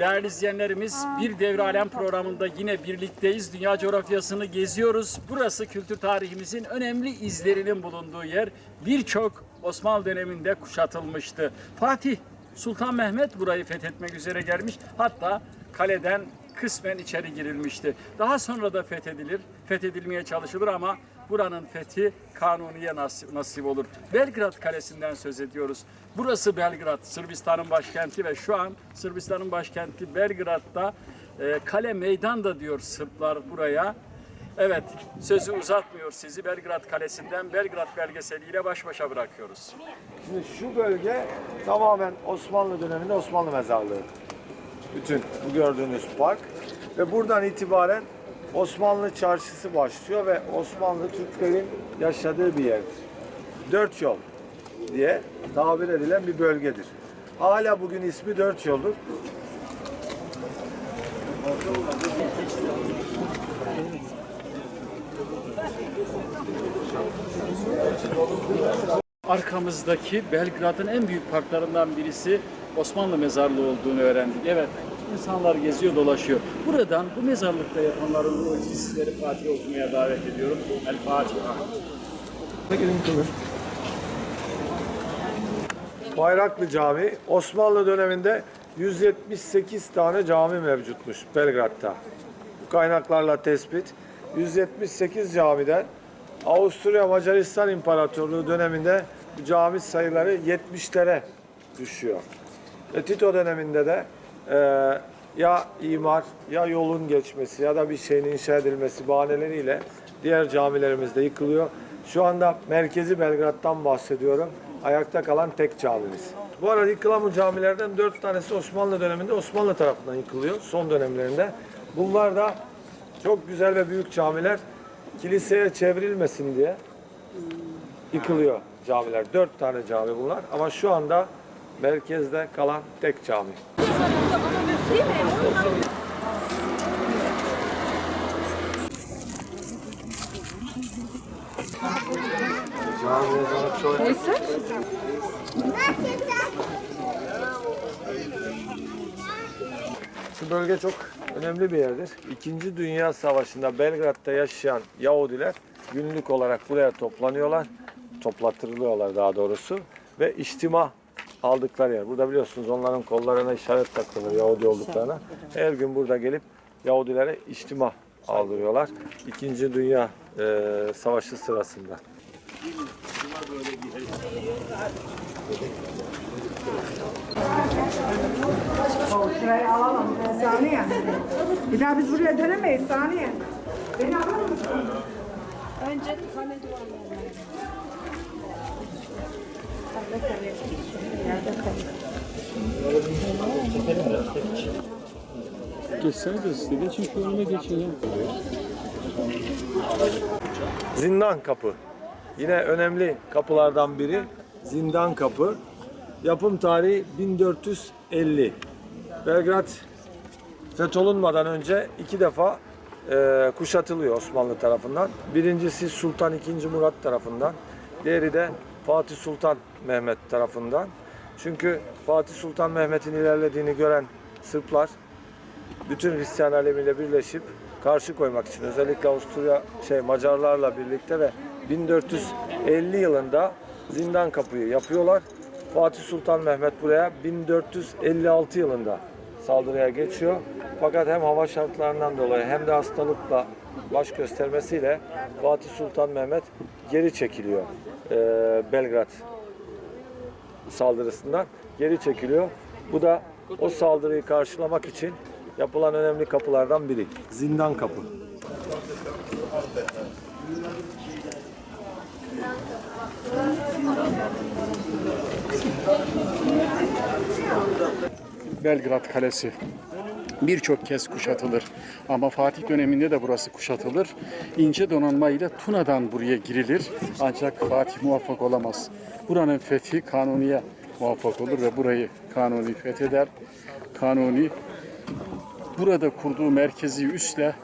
Değerli izleyenlerimiz bir devre alem programında yine birlikteyiz. Dünya coğrafyasını geziyoruz. Burası kültür tarihimizin önemli izlerinin bulunduğu yer. Birçok Osmanlı döneminde kuşatılmıştı. Fatih Sultan Mehmet burayı fethetmek üzere gelmiş. Hatta kaleden kısmen içeri girilmişti. Daha sonra da fethedilir, fethedilmeye çalışılır ama buranın fethi Kanuni'ye nasip, nasip olur. Belgrad Kalesi'nden söz ediyoruz. Burası Belgrad, Sırbistan'ın başkenti ve şu an Sırbistan'ın başkenti Belgrad'da e, kale meydan da diyor Sırplar buraya. Evet, sözü uzatmıyor sizi Belgrad Kalesi'nden Belgrad belgeseliyle baş başa bırakıyoruz. Şimdi şu bölge tamamen Osmanlı döneminde Osmanlı mezarlığı. Bütün bu gördüğünüz park ve buradan itibaren Osmanlı çarşısı başlıyor ve Osmanlı Türklerin yaşadığı bir yerdir. Dört yol diye tabir edilen bir bölgedir. Hala bugün ismi Dört Yol'dur. Arkamızdaki Belgrad'ın en büyük parklarından birisi Osmanlı mezarlığı olduğunu öğrendik. Evet, insanlar geziyor dolaşıyor. Buradan bu mezarlıkta yapanların ruhu sizleri Fatih okumaya davet ediyorum. El Fatiha. Bayraklı Cami Osmanlı döneminde 178 tane cami mevcutmuş Belgrad'da. Bu kaynaklarla tespit. 178 camiden Avusturya Macaristan İmparatorluğu döneminde cami sayıları 70'lere düşüyor. Ve Tito döneminde de e, ya imar ya yolun geçmesi ya da bir şeyin inşa edilmesi bahaneleriyle diğer camilerimiz de yıkılıyor. Şu anda merkezi Belgrad'dan bahsediyorum. Ayakta kalan tek camimiz. Bu arada yıkılan bu camilerden dört tanesi Osmanlı döneminde Osmanlı tarafından yıkılıyor son dönemlerinde. Bunlar da çok güzel ve büyük camiler kiliseye çevrilmesin diye yıkılıyor camiler. Dört tane cami bunlar ama şu anda merkezde kalan tek cami. Çok Şu bölge çok önemli bir yerdir. İkinci Dünya Savaşı'nda Belgrad'da yaşayan Yahudiler günlük olarak buraya toplanıyorlar. Toplattırılıyorlar daha doğrusu. Ve içtima aldıkları yer. Burada biliyorsunuz onların kollarına işaret takılır Yahudi olduklarına. Her gün burada gelip Yahudilere içtima aldırıyorlar. İkinci Dünya e, Savaşı sırasında. Şurayı alalım. Saniye. Bir daha biz buraya dönemeyiz saniye. Beni alır mısın? Önce kale duvarlarına. Geçsene de size. Geçin şu ya. Zindan Kapı. Yine önemli kapılardan biri Zindan Kapı. Yapım tarihi 1450. Belgrad fetholunmadan önce iki defa e, kuşatılıyor Osmanlı tarafından. Birincisi Sultan II. Murat tarafından. Diğeri de Fatih Sultan Mehmet tarafından. Çünkü Fatih Sultan Mehmet'in ilerlediğini gören Sırplar bütün Hristiyan alemiyle birleşip karşı koymak için özellikle Avusturya şey Macarlarla birlikte ve 1450 yılında Zindan Kapı'yı yapıyorlar. Fatih Sultan Mehmet buraya 1456 yılında saldırıya geçiyor. Fakat hem hava şartlarından dolayı hem de hastalıkla baş göstermesiyle Fatih Sultan Mehmet geri çekiliyor eee, Belgrad saldırısından geri çekiliyor. Bu da o saldırıyı karşılamak için yapılan önemli kapılardan biri. Zindan kapı. Belgrad Kalesi birçok kez kuşatılır. Ama Fatih döneminde de burası kuşatılır. İnce donanma ile Tuna'dan buraya girilir. Ancak Fatih muvaffak olamaz. Buranın fethi Kanuni'ye muvaffak olur ve burayı Kanuni fetheder. Kanuni burada kurduğu merkezi üsle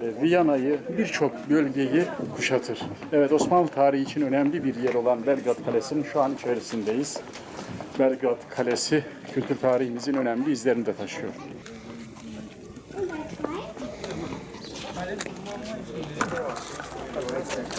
e, Viyana'yı birçok bölgeyi kuşatır. Evet Osmanlı tarihi için önemli bir yer olan Belgrad Kalesi'nin şu an içerisindeyiz. Belgrad Kalesi kültür tarihimizin önemli izlerini de taşıyor.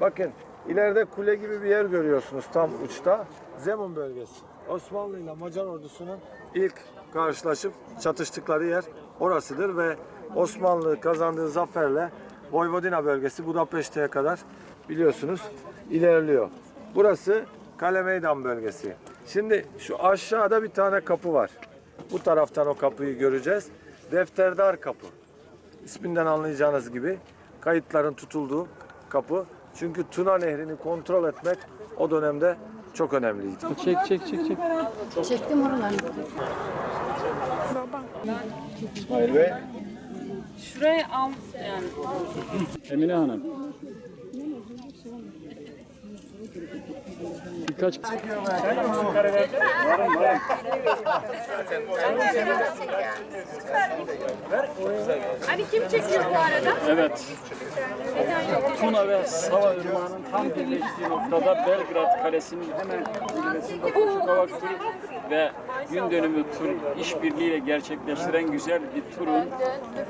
Bakın ileride kule gibi bir yer görüyorsunuz tam uçta. Zemun bölgesi. Osmanlı ile Macar ordusunun ilk karşılaşıp çatıştıkları yer orasıdır ve Osmanlı kazandığı zaferle Vojvodina bölgesi Budapeşte'ye kadar biliyorsunuz ilerliyor. Burası Kale Meydan bölgesi. Şimdi şu aşağıda bir tane kapı var. Bu taraftan o kapıyı göreceğiz. Defterdar kapı. İsminden anlayacağınız gibi kayıtların tutulduğu kapı. Çünkü Tuna Nehri'ni kontrol etmek o dönemde çok önemliydi. Çek çek çek çek. Çektim oralarını. Ve Şurayı al yani. Emine Hanım. Birkaç Hani kim çekiyor bu arada? Evet. Tuna ve Sava Irmağı'nın tam birleştiği noktada Belgrad Kalesi'nin hemen zirvesinde Koşukavak Tur ve gün dönümü tur işbirliğiyle gerçekleştiren güzel bir turun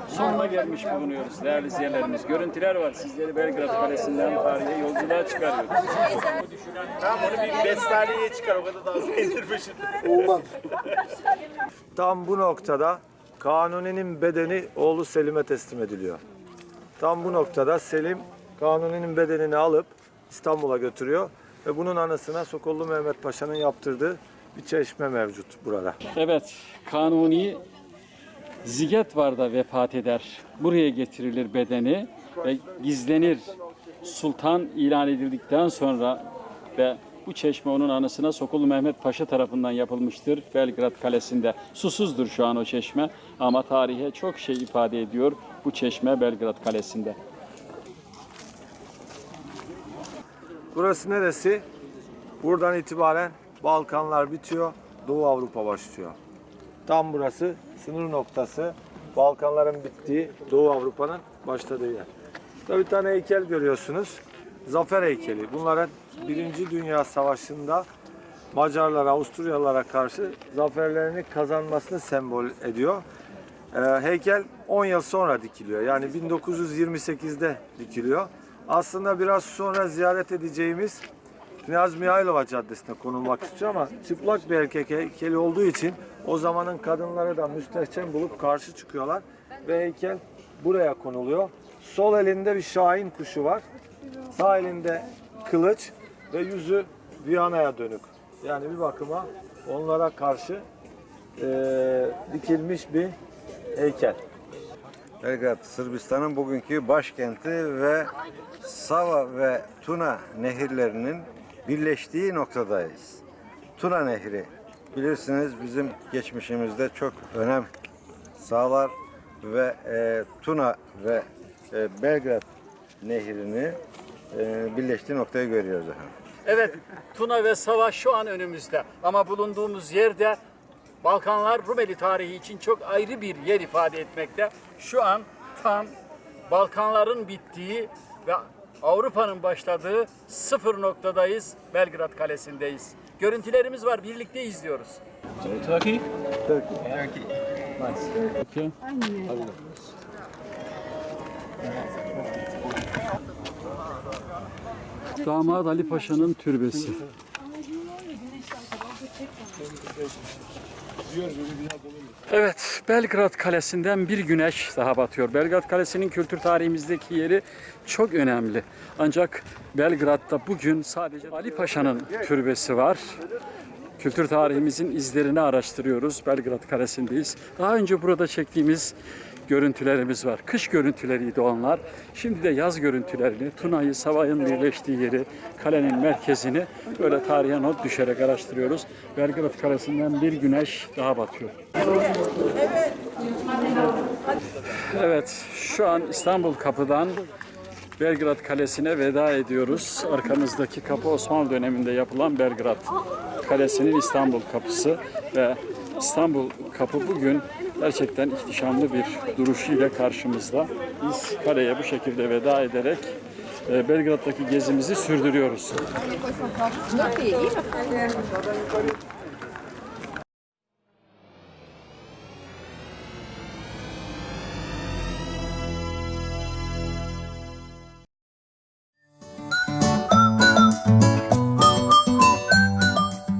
sonuna gelmiş bulunuyoruz değerli izleyenlerimiz. Görüntüler var. Sizleri Belgrad Kalesi'nden tarihe yolculuğa çıkarıyoruz. Tam bu noktada Kanuni'nin bedeni oğlu Selim'e teslim ediliyor. Tam bu noktada Selim Kanuni'nin bedenini alıp İstanbul'a götürüyor ve bunun anısına Sokollu Mehmet Paşa'nın yaptırdığı bir çeşme mevcut burada. Evet, Kanuni Zigetvar'da vefat eder. Buraya getirilir bedeni ve gizlenir. Sultan ilan edildikten sonra ve bu çeşme onun anısına Sokullu Mehmet Paşa tarafından yapılmıştır Belgrad Kalesi'nde. Susuzdur şu an o çeşme ama tarihe çok şey ifade ediyor bu çeşme Belgrad Kalesi'nde. Burası neresi? Buradan itibaren Balkanlar bitiyor, Doğu Avrupa başlıyor. Tam burası sınır noktası. Balkanların bittiği, Doğu Avrupa'nın başladığı yer. Burada bir tane heykel görüyorsunuz. Zafer heykeli. Bunların Birinci Dünya Savaşı'nda Macarlara, Avusturyalılara karşı zaferlerini kazanmasını sembol ediyor. Ee, heykel 10 yıl sonra dikiliyor. Yani 1928'de dikiliyor. Aslında biraz sonra ziyaret edeceğimiz Knyaz Mihailova Caddesi'ne konulmak istiyor ama çıplak bir erkek heykeli olduğu için o zamanın kadınları da müstehcen bulup karşı çıkıyorlar ve heykel buraya konuluyor. Sol elinde bir şahin kuşu var. Sağ elinde kılıç ve yüzü Viyana'ya dönük. Yani bir bakıma onlara karşı eee, dikilmiş bir heykel. Belgrad, Sırbistan'ın bugünkü başkenti ve Sava ve Tuna nehirlerinin birleştiği noktadayız. Tuna Nehri bilirsiniz bizim geçmişimizde çok önem sağlar ve e, Tuna ve e, Belgrad nehrini e, birleştiği noktayı görüyoruz efendim. Evet, Tuna ve Sava şu an önümüzde. Ama bulunduğumuz yerde Balkanlar Rumeli tarihi için çok ayrı bir yer ifade etmekte. Şu an tam Balkanların bittiği ve Avrupa'nın başladığı sıfır noktadayız. Belgrad Kalesi'ndeyiz. Görüntülerimiz var, birlikte izliyoruz. Turkey? Turkey. Okay. Damat Ali Paşa'nın türbesi. Evet, Belgrad Kalesi'nden bir güneş daha batıyor. Belgrad Kalesi'nin kültür tarihimizdeki yeri çok önemli. Ancak Belgrad'da bugün sadece Ali Paşa'nın türbesi var. Kültür tarihimizin izlerini araştırıyoruz. Belgrad Kalesi'ndeyiz. Daha önce burada çektiğimiz görüntülerimiz var. Kış görüntüleriydi onlar. Şimdi de yaz görüntülerini, Tuna'yı, Savay'ın birleştiği yeri, kalenin merkezini böyle tarihe not düşerek araştırıyoruz. Belgrad Kalesi'nden bir güneş daha batıyor. Evet, şu an İstanbul Kapı'dan Belgrad Kalesi'ne veda ediyoruz. Arkamızdaki kapı Osmanlı döneminde yapılan Belgrad Kalesi'nin İstanbul kapısı ve İstanbul kapı bugün gerçekten ihtişamlı bir duruşuyla karşımızda. Biz kaleye bu şekilde veda ederek e, Belgrad'daki gezimizi sürdürüyoruz.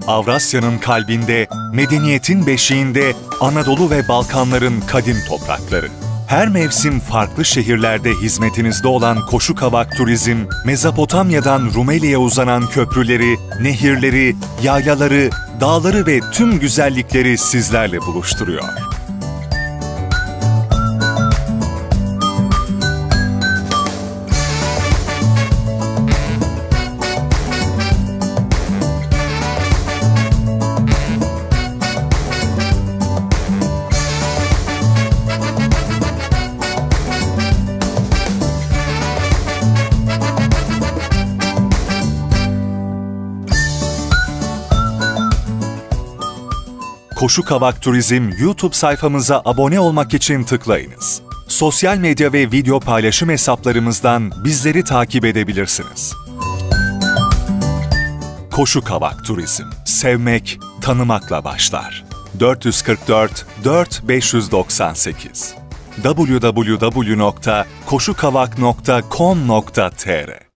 Avrasya'nın kalbinde, medeniyetin beşiğinde Anadolu ve Balkanların kadim toprakları. Her mevsim farklı şehirlerde hizmetinizde olan Koşu Kavak Turizm, Mezopotamya'dan Rumeli'ye uzanan köprüleri, nehirleri, yaylaları, dağları ve tüm güzellikleri sizlerle buluşturuyor. Koşu Kavak Turizm YouTube sayfamıza abone olmak için tıklayınız. Sosyal medya ve video paylaşım hesaplarımızdan bizleri takip edebilirsiniz. Koşu Kavak Turizm. Sevmek, tanımakla başlar. 444 4598 www.koşukavak.com.tr